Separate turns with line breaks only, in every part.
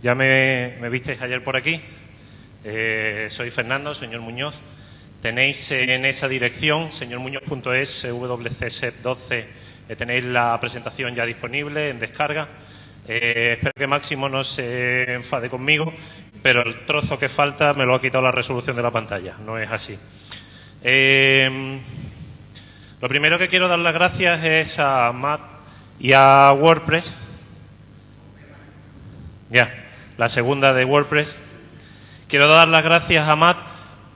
Ya me, visteis ayer por aquí. Eh, soy Fernando, señor Muñoz. Tenéis en esa dirección, señormuñoz.es, WCSET12, eh, tenéis la presentación ya disponible en descarga. Eh, espero que Máximo no se enfade conmigo, pero el trozo que falta me lo ha quitado la resolución de la pantalla. No es así. Lo primero que quiero dar las gracias es a Matt y a WordPress. Ya, la segunda de WordPress. Quiero dar las gracias a Matt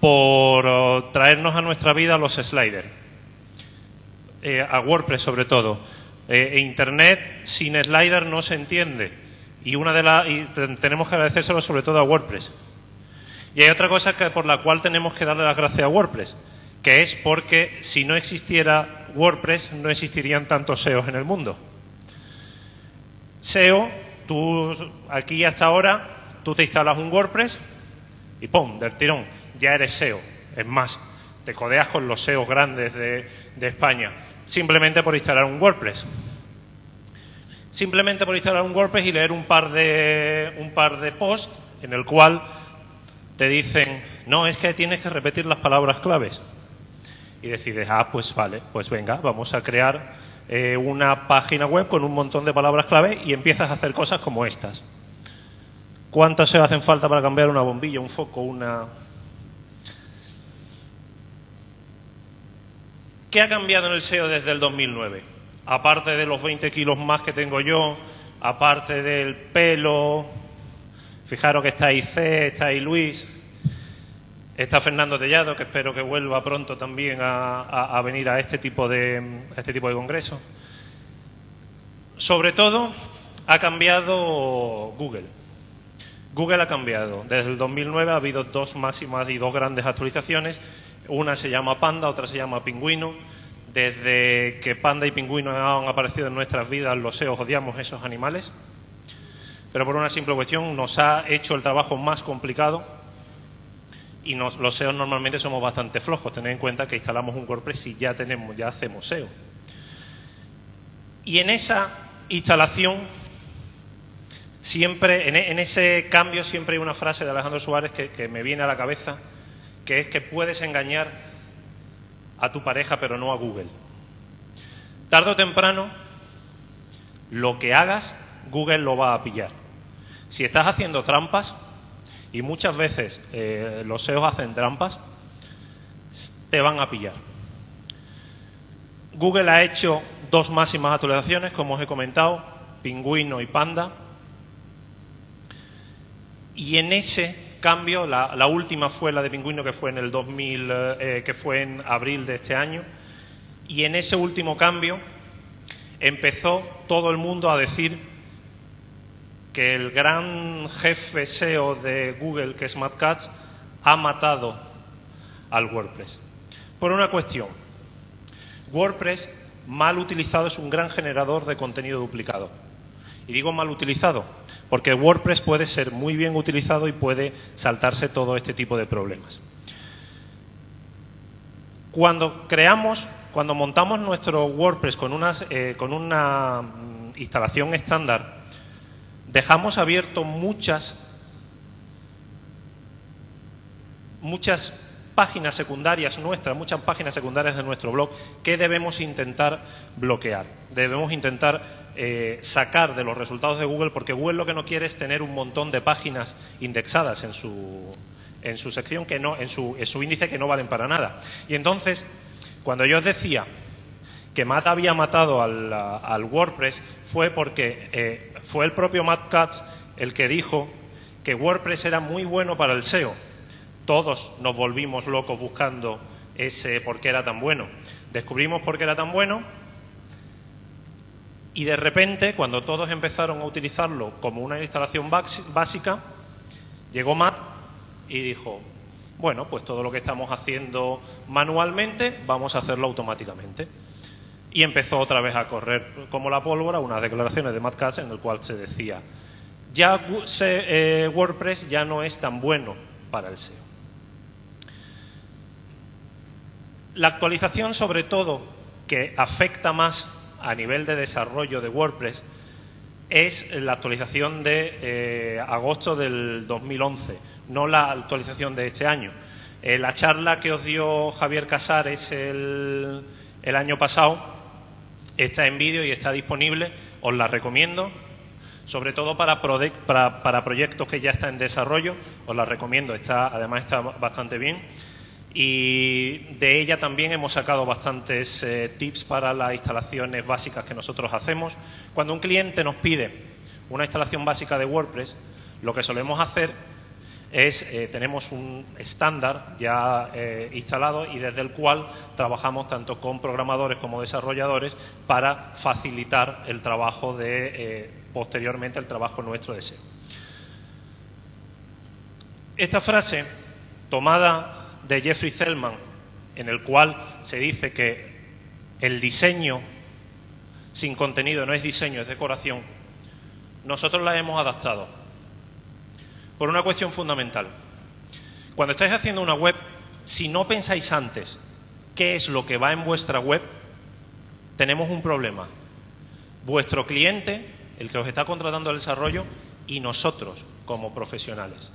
por oh, traernos a nuestra vida los sliders. Eh, a WordPress sobre todo. Eh, Internet sin slider no se entiende. Y una de y tenemos que agradecérselo sobre todo a WordPress. Y hay otra cosa que, por la cual tenemos que darle las gracias a WordPress, que es porque si no existiera WordPress no existirían tantos SEOs en el mundo. SEO, tú aquí hasta ahora, tú te instalas un WordPress y ¡pum! del tirón, ya eres SEO. Es más, te codeas con los SEOs grandes de, de España, simplemente por instalar un WordPress simplemente por instalar un WordPress y leer un par de, un par de posts en el cual te dicen, no, es que tienes que repetir las palabras claves. Y decides, ah, pues vale, pues venga, vamos a crear eh, una página web con un montón de palabras clave y empiezas a hacer cosas como estas. ¿Cuántas se hacen falta para cambiar una bombilla, un foco, una... ¿Qué ha cambiado en el SEO desde el 2009? aparte de los 20 kilos más que tengo yo, aparte del pelo, fijaros que está ahí C, está ahí Luis, está Fernando Tellado, que espero que vuelva pronto también a, venir a este tipo de a este tipo de congresos. Sobre todo ha cambiado Google. Google ha cambiado. Desde el 2009 ha habido dos máximas y dos grandes actualizaciones. Una se llama Panda, otra se llama Pingüino. Desde que panda y pingüino han aparecido en nuestras vidas, los SEOs odiamos esos animales, pero por una simple cuestión nos ha hecho el trabajo más complicado y nos, los SEOs normalmente somos bastante flojos. Tened en cuenta que instalamos un WordPress y ya tenemos, ya hacemos SEO. Y en esa instalación, siempre, en, en ese cambio, siempre hay una frase de Alejandro Suárez que, que me viene a la cabeza, que es que puedes engañar a tu pareja, pero no a Google. Tarde o temprano, lo que hagas, Google lo va a pillar. Si estás haciendo trampas, y muchas veces eh, los SEOs hacen trampas, te van a pillar. Google ha hecho dos máximas actualizaciones, como os he comentado, Pingüino y Panda. Y en ese cambio. La, última fue la de Pingüino, que fue en el 2000, eh, que fue en abril de este año. Y en ese último cambio empezó todo el mundo a decir que el gran jefe SEO de Google, que es Matt Katz, ha matado al WordPress. Por una cuestión. WordPress, mal utilizado, es un gran generador de contenido duplicado. Y digo mal utilizado, porque WordPress puede ser muy bien utilizado y puede saltarse todo este tipo de problemas. Cuando creamos, cuando montamos nuestro WordPress con, unas, eh, con una mm, instalación estándar, dejamos abierto muchas, muchas páginas secundarias nuestras, muchas páginas secundarias de nuestro blog que debemos intentar bloquear. Debemos intentar eh, sacar de los resultados de Google porque Google lo que no quiere es tener un montón de páginas indexadas en su, en su sección, que no, en su, en su índice que no valen para nada. Y entonces, cuando yo os decía que Matt había matado al, WordPress fue porque eh, fue el propio Matt Katz el que dijo que WordPress era muy bueno para el SEO todos nos volvimos locos buscando ese por qué era tan bueno. Descubrimos por qué era tan bueno y de repente, cuando todos empezaron a utilizarlo como una instalación básica, llegó Matt y dijo, bueno, pues todo lo que estamos haciendo manualmente, vamos a hacerlo automáticamente. Y empezó otra vez a correr como la pólvora unas declaraciones de Matt Katz en el cual se decía, ya eh, WordPress ya no es tan bueno para el SEO. La actualización, sobre todo, que afecta más a nivel de desarrollo de WordPress, es la actualización de eh, agosto del 2011, no la actualización de este año. Eh, la charla que os dio Javier Casares el, el año pasado está en vídeo y está disponible, os la recomiendo, sobre todo para, para, para, proyectos que ya están en desarrollo, os la recomiendo, está, además está bastante bien. Y de ella también hemos sacado bastantes eh, tips para las instalaciones básicas que nosotros hacemos. Cuando un cliente nos pide una instalación básica de WordPress, lo que solemos hacer es, eh, tenemos un estándar ya eh, instalado y desde el cual trabajamos tanto con programadores como desarrolladores para facilitar el trabajo de, posteriormente, el trabajo nuestro de. Esta frase, tomada de Jeffrey Zellman, en el cual se dice que el diseño sin contenido no es diseño, es decoración, nosotros la hemos adaptado por una cuestión fundamental. Cuando estáis haciendo una web, si no pensáis antes qué es lo que va en vuestra web, tenemos un problema. Vuestro cliente, el que os está contratando el desarrollo, y nosotros como profesionales.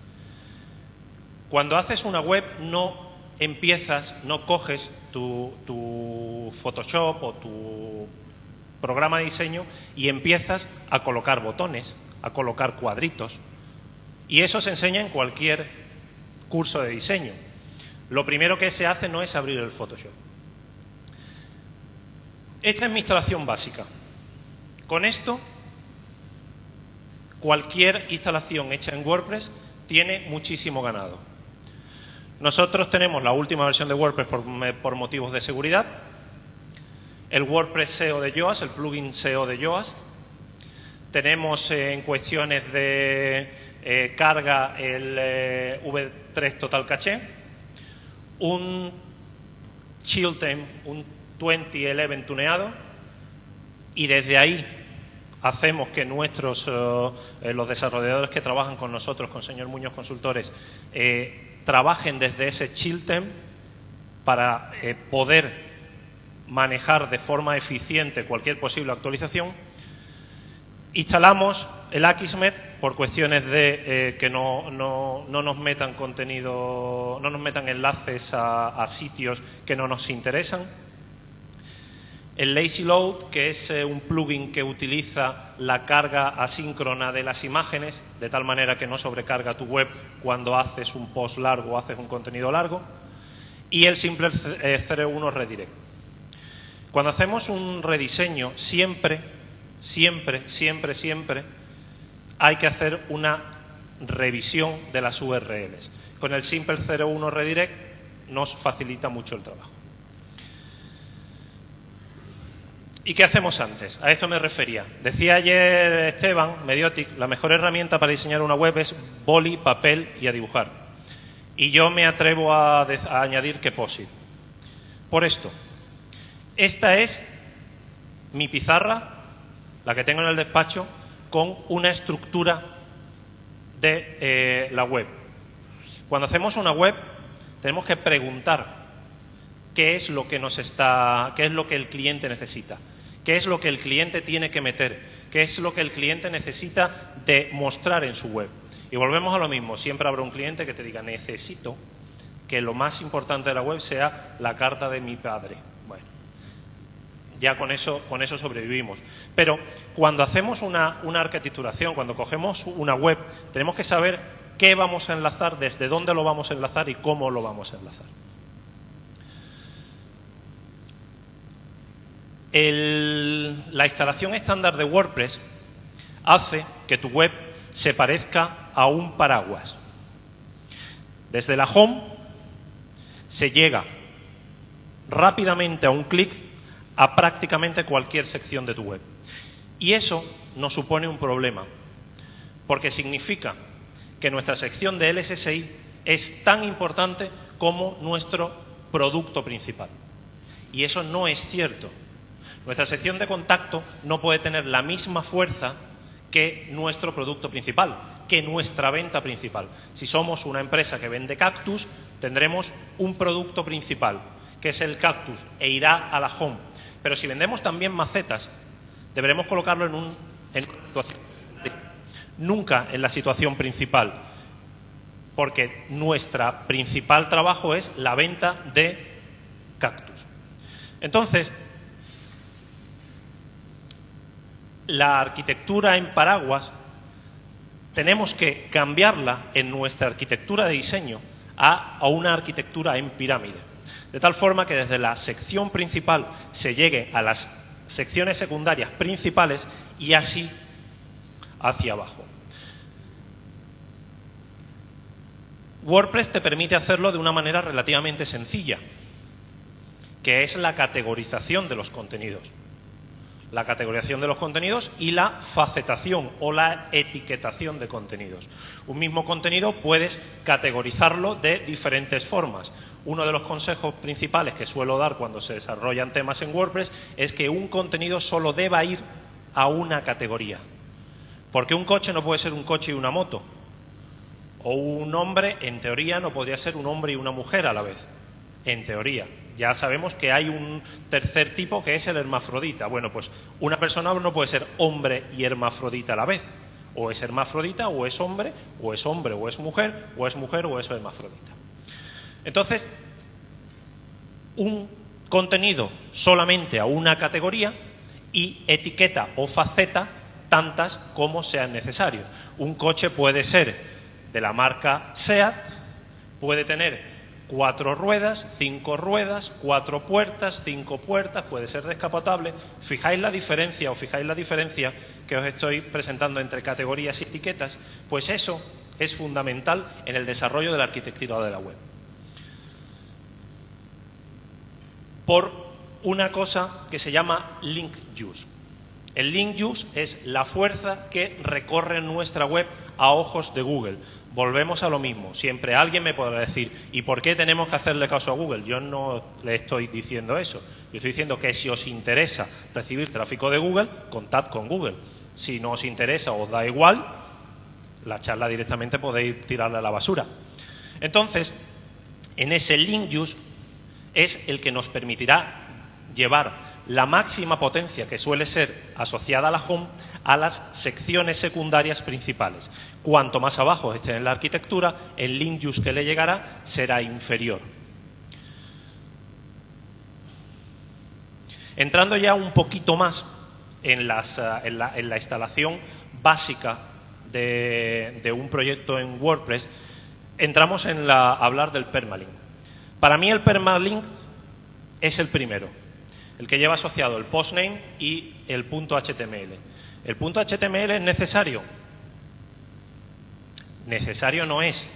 Cuando haces una web no empiezas, no coges tu, Photoshop o tu programa de diseño y empiezas a colocar botones, a colocar cuadritos. Y eso se enseña en cualquier curso de diseño. Lo primero que se hace no es abrir el Photoshop. Esta es mi instalación básica. Con esto, cualquier instalación hecha en WordPress tiene muchísimo ganado. Nosotros tenemos la última versión de WordPress por, motivos de seguridad, el WordPress SEO de Yoast, el plugin SEO de Yoast. Tenemos eh, en cuestiones de eh, carga el eh, V3 Total Caché, un Chiltern, un 2011 tuneado, y desde ahí hacemos que nuestros los desarrolladores que trabajan con nosotros, con señor Muñoz Consultores, trabajen desde ese Chiltem para eh, poder manejar de forma eficiente cualquier posible actualización. Instalamos el Akismet por cuestiones de eh, que no, nos metan contenido, no nos metan enlaces a sitios que no nos interesan el Lazy Load, que es eh, un plugin que utiliza la carga asíncrona de las imágenes, de tal manera que no sobrecarga tu web cuando haces un post largo o haces un contenido largo. Y el simple 01 eh, Redirect. Cuando hacemos un rediseño, siempre, siempre, siempre, siempre hay que hacer una revisión de las URLs. Con el simple 01 Redirect nos facilita mucho el trabajo. ¿Y qué hacemos antes? A esto me refería. Decía ayer Esteban, Mediotic, la mejor herramienta para diseñar una web es boli, papel y a dibujar. Y yo me atrevo a, añadir que POSIT. Por esto, esta es mi pizarra, la que tengo en el despacho, con una estructura de eh, la web. Cuando hacemos una web, tenemos que preguntar qué es lo que nos está, qué es lo que el cliente necesita qué es lo que el cliente tiene que meter, qué es lo que el cliente necesita demostrar en su web. Y volvemos a lo mismo, siempre habrá un cliente que te diga, necesito que lo más importante de la web sea la carta de mi padre. Ya con eso, con eso sobrevivimos. Pero cuando hacemos una, una arquitecturación, cuando cogemos una web, tenemos que saber qué vamos a enlazar, desde dónde lo vamos a enlazar y cómo lo vamos a enlazar. la instalación estándar de WordPress hace que tu web se parezca a un paraguas. Desde la home se llega rápidamente a un clic a prácticamente cualquier sección de tu web. Y eso nos supone un problema, porque significa que nuestra sección de LSSI es tan importante como nuestro producto principal. Y eso no es cierto. Nuestra sección de contacto no puede tener la misma fuerza que nuestro producto principal, que nuestra venta principal. Si somos una empresa que vende cactus, tendremos un producto principal, que es el cactus, e irá a la home. Pero si vendemos también macetas, deberemos colocarlo en, un, una situación nunca en la situación principal, porque nuestro principal trabajo es la venta de cactus. Entonces, la arquitectura en paraguas tenemos que cambiarla en nuestra arquitectura de diseño a, una arquitectura en pirámide. De tal forma que desde la sección principal se llegue a las secciones secundarias principales y así hacia abajo. WordPress te permite hacerlo de una manera relativamente sencilla, que es la categorización de los contenidos. La categorización de los contenidos y la facetación o la etiquetación de contenidos. Un mismo contenido puedes categorizarlo de diferentes formas. Uno de los consejos principales que suelo dar cuando se desarrollan temas en WordPress es que un contenido solo deba ir a una categoría. Porque un coche no puede ser un coche y una moto. O un hombre, en teoría, no podría ser un hombre y una mujer a la vez. En teoría. Ya sabemos que hay un tercer tipo que es el hermafrodita. Bueno, pues una persona no puede ser hombre y hermafrodita a la vez. O es hermafrodita, o es hombre, o es hombre, o es mujer, o es mujer, o es hermafrodita. Entonces, un contenido solamente a una categoría y etiqueta o faceta tantas como sean necesarios. Un coche puede ser de la marca SEAT, puede tener cuatro ruedas, cinco ruedas, cuatro puertas, cinco puertas, puede ser descapotable. ¿Fijáis la diferencia o fijáis la diferencia que os estoy presentando entre categorías y etiquetas? Pues eso es fundamental en el desarrollo de la arquitectura de la web. por una cosa que se llama link use. El link use es la fuerza que recorre nuestra web a ojos de Google. Volvemos a lo mismo. Siempre alguien me podrá decir, ¿y por qué tenemos que hacerle caso a Google? Yo no le estoy diciendo eso. Yo estoy diciendo que si os interesa recibir tráfico de Google, contad con Google. Si no os interesa o os da igual, la charla directamente podéis tirarla a la basura. Entonces, en ese link use es el que nos permitirá llevar la máxima potencia que suele ser asociada a la home a las secciones secundarias principales. Cuanto más abajo esté en la arquitectura, el link use que le llegará será inferior. Entrando ya un poquito más en, las, la, en la, instalación básica de, de, un proyecto en WordPress, entramos en la, hablar del permalink. Para mí el permalink es el primero, el que lleva asociado el postname y el punto HTML. ¿El punto HTML es necesario? Necesario no es,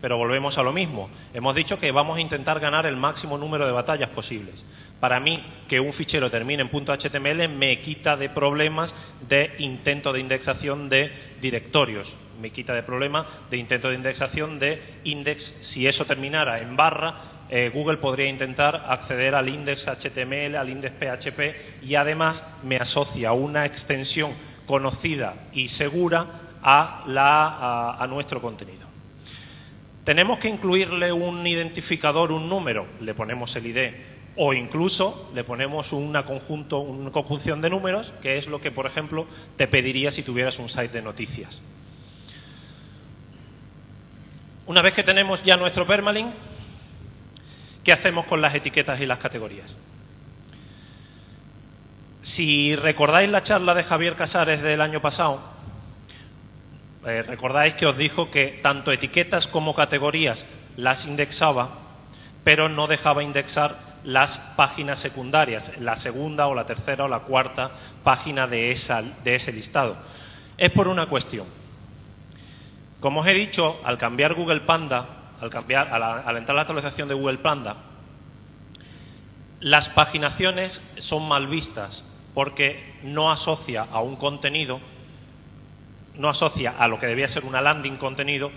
pero volvemos a lo mismo. Hemos dicho que vamos a intentar ganar el máximo número de batallas posibles. Para mí, que un fichero termine en .html me quita de problemas de intento de indexación de directorios. Me quita de problemas de intento de indexación de index. Si eso terminara en barra, eh, Google podría intentar acceder al index HTML, al index PHP y además me asocia una extensión conocida y segura a, la, a, nuestro contenido. ¿Tenemos que incluirle un identificador, un número? Le ponemos el ID. O incluso le ponemos una, conjunto, una conjunción de números, que es lo que, por ejemplo, te pediría si tuvieras un site de noticias. Una vez que tenemos ya nuestro permalink, ¿qué hacemos con las etiquetas y las categorías? Si recordáis la charla de Javier Casares del año pasado, eh, recordáis que os dijo que tanto etiquetas como categorías las indexaba, pero no dejaba indexar las páginas secundarias, la segunda o la tercera o la cuarta página de, esa, de ese listado. Es por una cuestión. Como os he dicho, al cambiar Google Panda, al, cambiar, al, entrar la actualización de Google Panda, las paginaciones son mal vistas porque no asocia a un contenido no asocia a lo que debía ser una landing contenido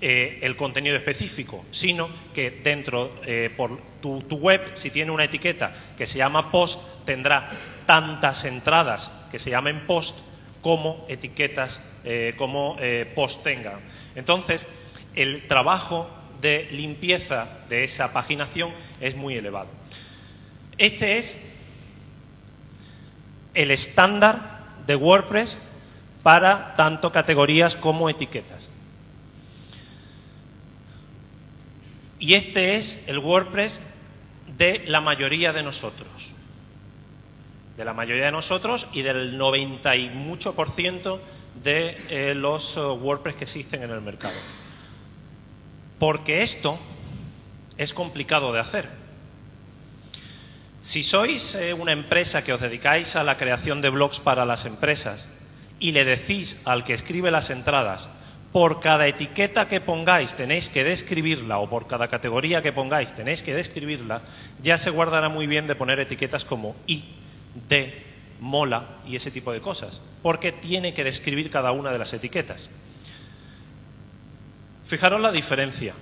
eh, el contenido específico, sino que dentro, eh, por tu, web, si tiene una etiqueta que se llama post, tendrá tantas entradas que se llamen post como etiquetas eh, como post tengan. Entonces, el trabajo de limpieza de esa paginación es muy elevado. Este es el estándar de WordPress para tanto categorías como etiquetas. Y este es el WordPress de la mayoría de nosotros. De la mayoría de nosotros y del 90 y mucho por ciento de eh, los eh, WordPress que existen en el mercado. Porque esto es complicado de hacer. Si sois eh, una empresa que os dedicáis a la creación de blogs para las empresas y le decís al que escribe las entradas, por cada etiqueta que pongáis tenéis que describirla o por cada categoría que pongáis tenéis que describirla, ya se guardará muy bien de poner etiquetas como I, D, mola y ese tipo de cosas, porque tiene que describir cada una de las etiquetas. Fijaros la diferencia.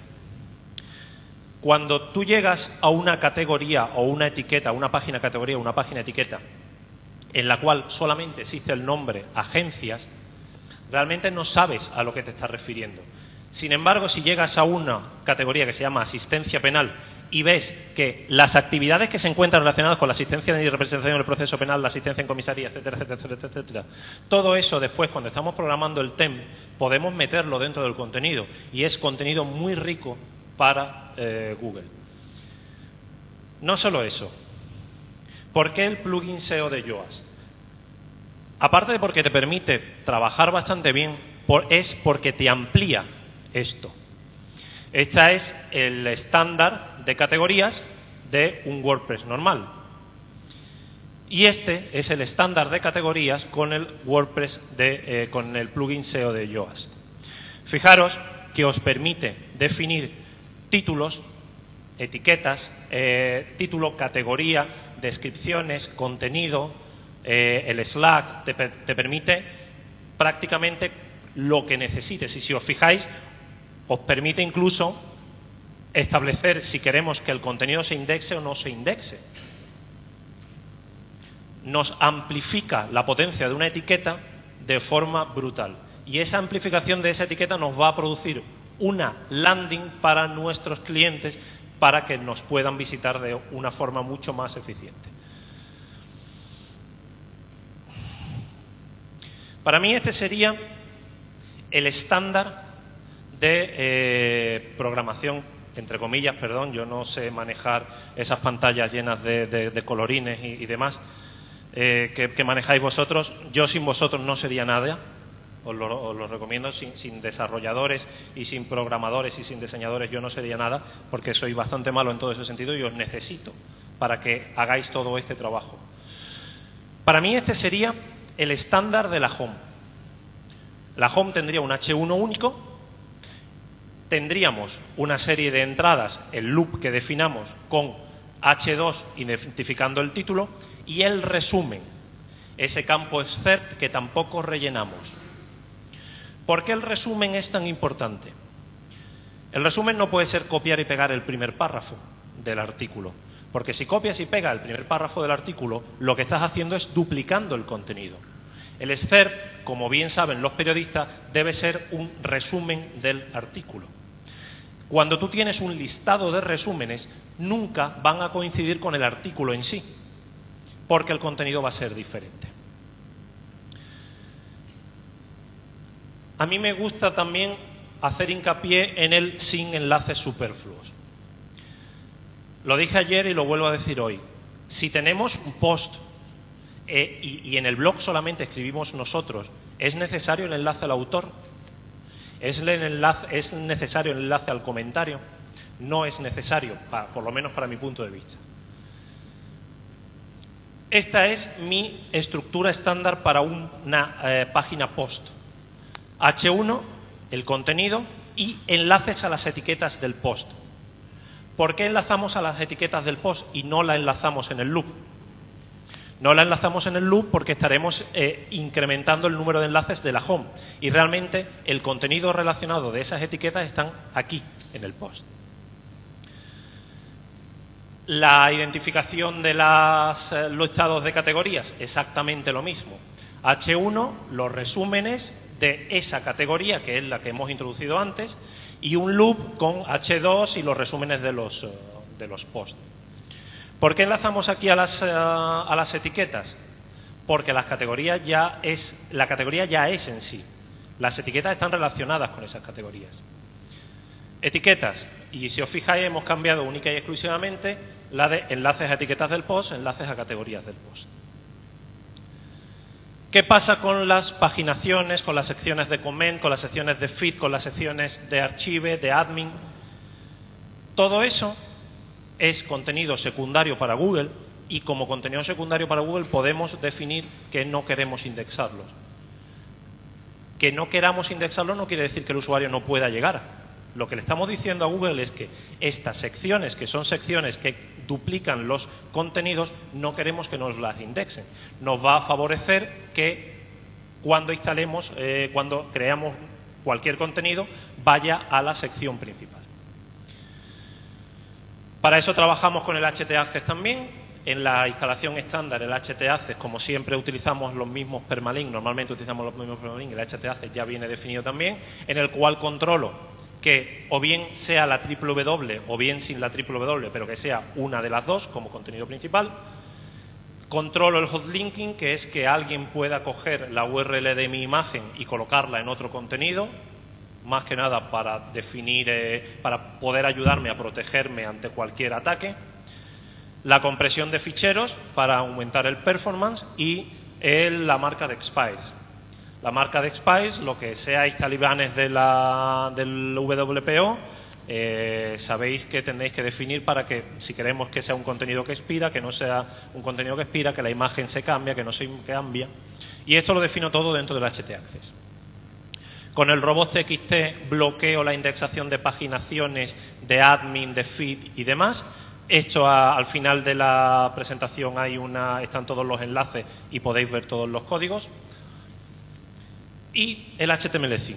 Cuando tú llegas a una categoría o una etiqueta, una página categoría, una página etiqueta, en la cual solamente existe el nombre agencias, realmente no sabes a lo que te estás refiriendo. Sin embargo, si llegas a una categoría que se llama asistencia penal y ves que las actividades que se encuentran relacionadas con la asistencia y representación en el proceso penal, la asistencia en comisaría, etcétera, etcétera, etcétera, etcétera, todo eso después, cuando estamos programando el TEM, podemos meterlo dentro del contenido y es contenido muy rico para eh, Google. No solo eso. ¿Por qué el plugin SEO de Yoast? Aparte de porque te permite trabajar bastante bien, es porque te amplía esto. Este es el estándar de categorías de un WordPress normal. Y este es el estándar de categorías con el WordPress de, eh, con el plugin SEO de Yoast. Fijaros que os permite definir títulos, etiquetas, eh, título, categoría, descripciones, contenido, eh, el Slack te, permite prácticamente lo que necesites. Y si os fijáis, os permite incluso establecer si queremos que el contenido se indexe o no se indexe. Nos amplifica la potencia de una etiqueta de forma brutal. Y esa amplificación de esa etiqueta nos va a producir una landing para nuestros clientes para que nos puedan visitar de una forma mucho más eficiente. Para mí este sería el estándar de eh, programación, entre comillas, perdón, yo no sé manejar esas pantallas llenas de, colorines y, demás eh, que, manejáis vosotros. Yo sin vosotros no sería nada, os lo, recomiendo, sin, sin, desarrolladores y sin programadores y sin diseñadores yo no sería nada, porque soy bastante malo en todo ese sentido y os necesito para que hagáis todo este trabajo. Para mí este sería el estándar de la home. La home tendría un H1 único, tendríamos una serie de entradas, el loop que definamos con H2 identificando el título y el resumen, ese campo excerpt que tampoco rellenamos. ¿Por qué el resumen es tan importante? El resumen no puede ser copiar y pegar el primer párrafo del artículo. Porque si copias y pegas el primer párrafo del artículo, lo que estás haciendo es duplicando el contenido. El SCERP, como bien saben los periodistas, debe ser un resumen del artículo. Cuando tú tienes un listado de resúmenes, nunca van a coincidir con el artículo en sí, porque el contenido va a ser diferente. A mí me gusta también hacer hincapié en el sin enlaces superfluos. Lo dije ayer y lo vuelvo a decir hoy. Si tenemos un post eh, y, en el blog solamente escribimos nosotros, ¿es necesario el enlace al autor? ¿Es, ¿Es necesario el enlace al comentario? No es necesario, por lo menos para mi punto de vista. Esta es mi estructura estándar para una eh, página post. H1, el contenido y enlaces a las etiquetas del post. ¿Por qué enlazamos a las etiquetas del post y no la enlazamos en el loop? No la enlazamos en el loop porque estaremos eh, incrementando el número de enlaces de la home y realmente el contenido relacionado de esas etiquetas están aquí en el post. La identificación de eh, los estados de categorías, exactamente lo mismo. H1, los resúmenes de esa categoría, que es la que hemos introducido antes, y un loop con H2 y los resúmenes de los, eh, de los posts. ¿Por qué enlazamos aquí a las, eh, a las etiquetas? porque las categorías ya es, la categoría ya es en sí. Las etiquetas están relacionadas con esas categorías. Etiquetas. Y si os fijáis, hemos cambiado única y exclusivamente la de enlaces a etiquetas del post, enlaces a categorías del post. ¿Qué pasa con las paginaciones, con las secciones de comment, con las secciones de feed, con las secciones de archive, de admin? Todo eso es contenido secundario para Google y como contenido secundario para Google podemos definir que no queremos indexarlos. Que no queramos indexarlo no quiere decir que el usuario no pueda llegar. Lo que le estamos diciendo a Google es que estas secciones, que son secciones que duplican los contenidos, no queremos que nos las indexen. Nos va a favorecer que cuando instalemos, eh, cuando creamos cualquier contenido, vaya a la sección principal. Para eso trabajamos con el HT Access también, en la instalación estándar, el HT como siempre utilizamos los mismos permalinks, normalmente utilizamos los mismos permalinks, el HT ya viene definido también, en el cual controlo que o bien sea la triple W o bien sin la triple W, pero que sea una de las dos como contenido principal. Controlo el hotlinking, que es que alguien pueda coger la URL de mi imagen y colocarla en otro contenido, más que nada para definir, eh, para poder ayudarme a protegerme ante cualquier ataque la compresión de ficheros para aumentar el performance y la marca de expires. La marca de expires, lo que seáis talibanes de la, del WPO, eh, sabéis que tendréis que definir para que, si queremos que sea un contenido que expira, que no sea un contenido que expira, que la imagen se cambia, que no se cambia. Y esto lo defino todo dentro del HT Access. Con el robot TXT bloqueo la indexación de paginaciones, de admin, de feed y demás esto al final de la presentación hay una, están todos los enlaces y podéis ver todos los códigos. Y el HTML5.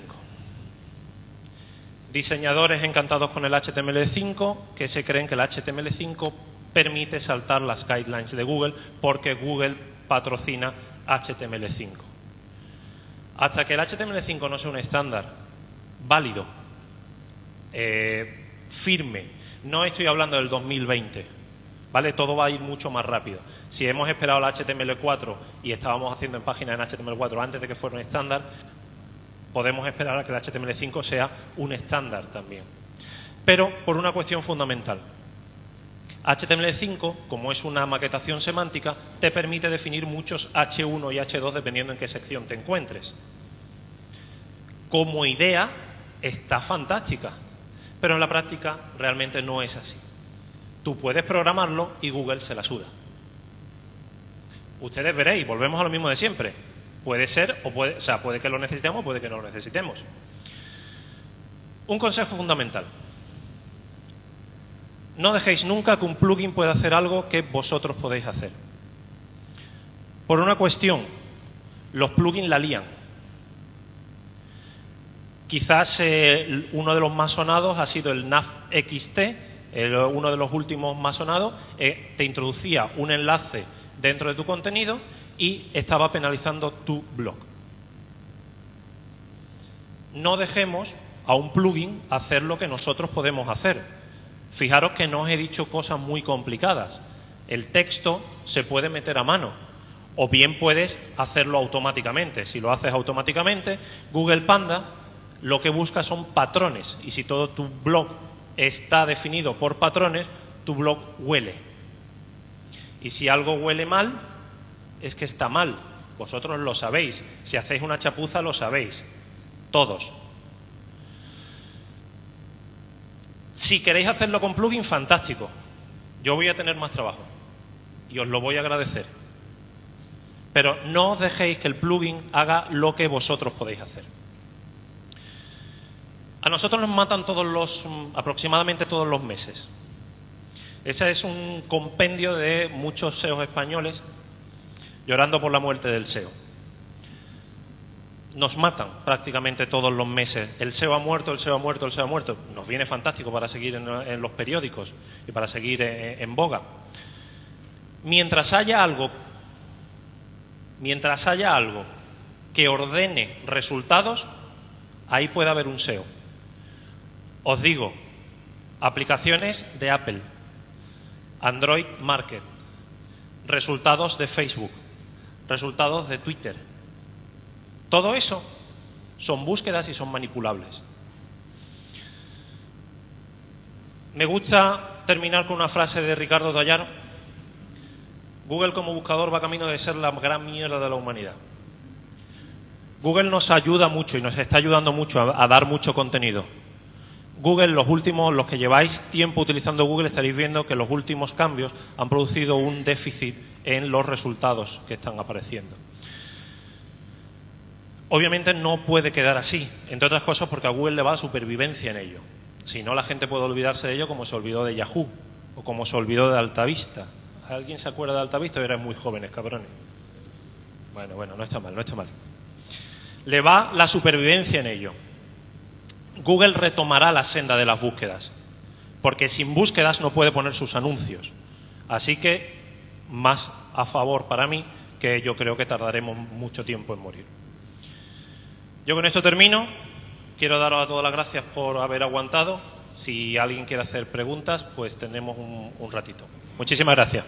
Diseñadores encantados con el HTML5 que se creen que el HTML5 permite saltar las guidelines de Google porque Google patrocina HTML5. Hasta que el HTML5 no sea un estándar válido, eh, firme, no estoy hablando del 2020, ¿vale? Todo va a ir mucho más rápido. Si hemos esperado la HTML4 y estábamos haciendo en páginas en HTML4 antes de que fuera un estándar, podemos esperar a que el HTML5 sea un estándar también. Pero por una cuestión fundamental. HTML5, como es una maquetación semántica, te permite definir muchos H1 y H2 dependiendo en qué sección te encuentres. Como idea, está fantástica pero en la práctica realmente no es así. Tú puedes programarlo y Google se la suda. Ustedes veréis, volvemos a lo mismo de siempre. Puede ser, o puede, o sea, puede que lo necesitemos, puede que no lo necesitemos. Un consejo fundamental. No dejéis nunca que un plugin pueda hacer algo que vosotros podéis hacer. Por una cuestión, los plugins la lían. Quizás eh, uno de los más sonados ha sido el NAV XT, uno de los últimos más sonados, eh, te introducía un enlace dentro de tu contenido y estaba penalizando tu blog. No dejemos a un plugin hacer lo que nosotros podemos hacer. Fijaros que no os he dicho cosas muy complicadas. El texto se puede meter a mano o bien puedes hacerlo automáticamente. Si lo haces automáticamente, Google Panda lo que busca son patrones y si todo tu blog está definido por patrones, tu blog huele. Y si algo huele mal, es que está mal. Vosotros lo sabéis. Si hacéis una chapuza, lo sabéis. Todos. Si queréis hacerlo con plugin, fantástico. Yo voy a tener más trabajo. Y os lo voy a agradecer. Pero no os dejéis que el plugin haga lo que vosotros podéis hacer. A nosotros nos matan todos los, aproximadamente todos los meses. Ese es un compendio de muchos SEOs españoles llorando por la muerte del SEO. Nos matan prácticamente todos los meses. El SEO ha muerto, el SEO ha muerto, el SEO ha muerto. Nos viene fantástico para seguir en, los periódicos y para seguir en, en boga. Mientras haya algo, mientras haya algo que ordene resultados, ahí puede haber un SEO. Os digo, aplicaciones de Apple, Android Market, resultados de Facebook, resultados de Twitter. Todo eso son búsquedas y son manipulables. Me gusta terminar con una frase de Ricardo Dallar. Google como buscador va camino de ser la gran mierda de la humanidad. Google nos ayuda mucho y nos está ayudando mucho a, a dar mucho contenido. Google, los últimos, los que lleváis tiempo utilizando Google, estaréis viendo que los últimos cambios han producido un déficit en los resultados que están apareciendo. Obviamente no puede quedar así, entre otras cosas porque a Google le va la supervivencia en ello. Si no, la gente puede olvidarse de ello como se olvidó de Yahoo o como se olvidó de Altavista. ¿Alguien se acuerda de Altavista? Eran muy jóvenes, cabrones. Bueno, bueno, no está mal, no está mal. Le va la supervivencia en ello. Google retomará la senda de las búsquedas, porque sin búsquedas no puede poner sus anuncios. Así que más a favor para mí que yo creo que tardaremos mucho tiempo en morir. Yo con esto termino. Quiero daros a todas las gracias por haber aguantado. Si alguien quiere hacer preguntas, pues tenemos un, un ratito. Muchísimas gracias.